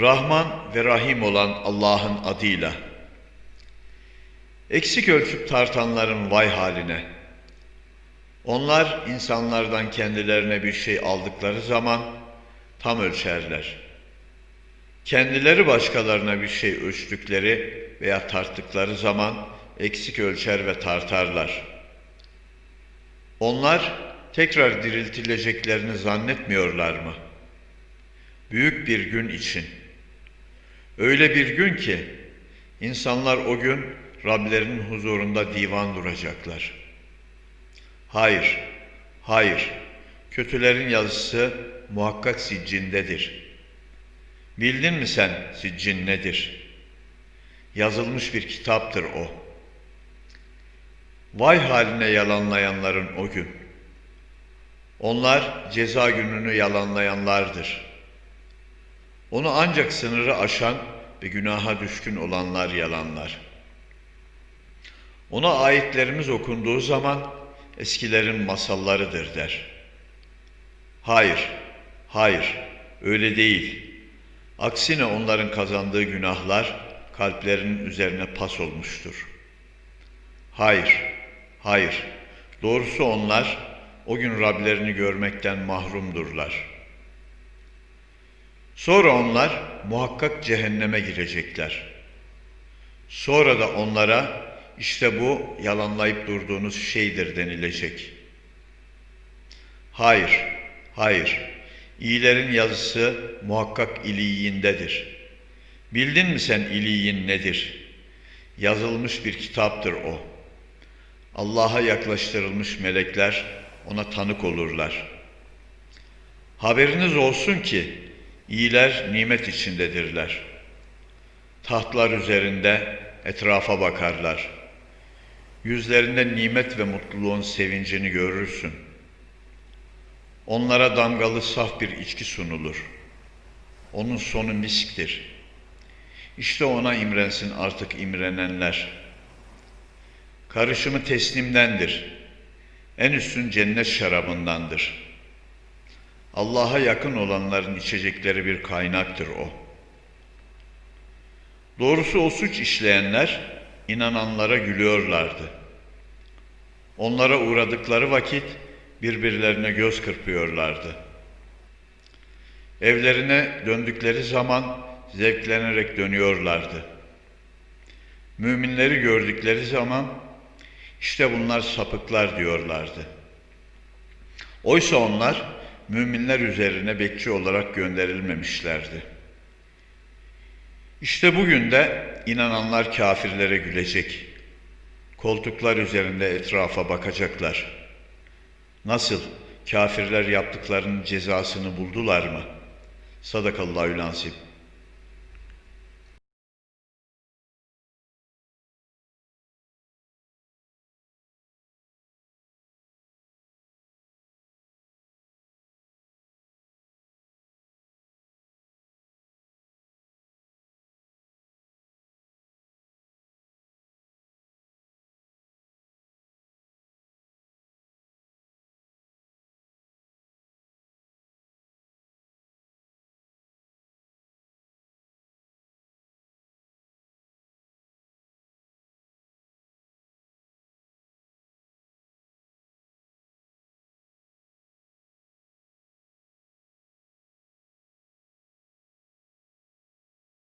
Rahman ve Rahim olan Allah'ın adıyla. Eksik ölçüp tartanların vay haline. Onlar insanlardan kendilerine bir şey aldıkları zaman tam ölçerler. Kendileri başkalarına bir şey ölçtükleri veya tarttıkları zaman eksik ölçer ve tartarlar. Onlar tekrar diriltileceklerini zannetmiyorlar mı? Büyük bir gün için. Öyle bir gün ki insanlar o gün Rablerinin huzurunda divan duracaklar. Hayır, hayır. Kötülerin yazısı muhakkak siccindedir. Bildin mi sen siccin nedir? Yazılmış bir kitaptır o. Vay haline yalanlayanların o gün. Onlar ceza gününü yalanlayanlardır. Onu ancak sınırı aşan ve günaha düşkün olanlar yalanlar. Ona ayetlerimiz okunduğu zaman eskilerin masallarıdır der. Hayır, hayır, öyle değil. Aksine onların kazandığı günahlar kalplerinin üzerine pas olmuştur. Hayır, hayır, doğrusu onlar o gün Rablerini görmekten mahrumdurlar. Sonra onlar muhakkak cehenneme girecekler. Sonra da onlara işte bu yalanlayıp durduğunuz şeydir denilecek. Hayır, hayır. İyilerin yazısı muhakkak iliyindedir. Bildin mi sen iliyin nedir? Yazılmış bir kitaptır o. Allah'a yaklaştırılmış melekler ona tanık olurlar. Haberiniz olsun ki iyiler nimet içindedirler. Tahtlar üzerinde etrafa bakarlar. Yüzlerinde nimet ve mutluluğun sevincini görürsün. Onlara damgalı saf bir içki sunulur. Onun sonu misktir. İşte ona imrensin artık imrenenler. Karışımı teslimdendir. En üstün cennet şarabındandır. Allah'a yakın olanların içecekleri bir kaynaktır o. Doğrusu o suç işleyenler inananlara gülüyorlardı. Onlara uğradıkları vakit birbirlerine göz kırpıyorlardı. Evlerine döndükleri zaman zevklenerek dönüyorlardı. Müminleri gördükleri zaman işte bunlar sapıklar diyorlardı. Oysa onlar müminler üzerine bekçi olarak gönderilmemişlerdi. İşte bugün de inananlar kafirlere gülecek. Koltuklar üzerinde etrafa bakacaklar. Nasıl? Kafirler yaptıklarının cezasını buldular mı? Sadakallahü lansim.